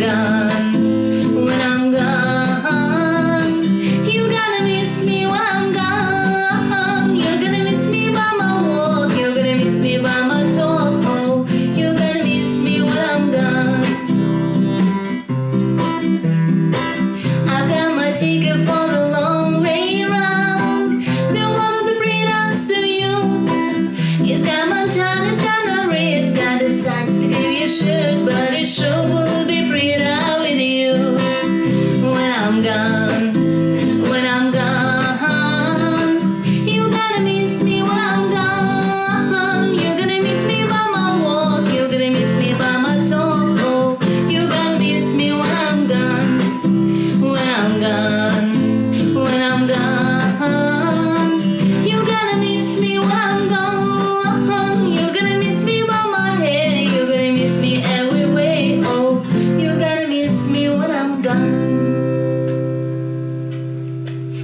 I'm When I'm gone You're gonna miss me when I'm gone. You're gonna miss me by my walk. You're gonna miss me by my talk. Oh, You're gonna miss me when I'm gone. I got my ticket for the long way around. One of the It's got my it's got Got the to give you sure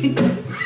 Fica.